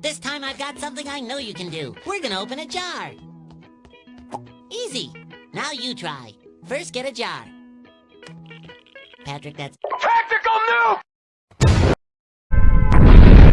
This time I've got something I know you can do. We're gonna open a jar. Easy. Now you try. First, get a jar. Patrick, that's...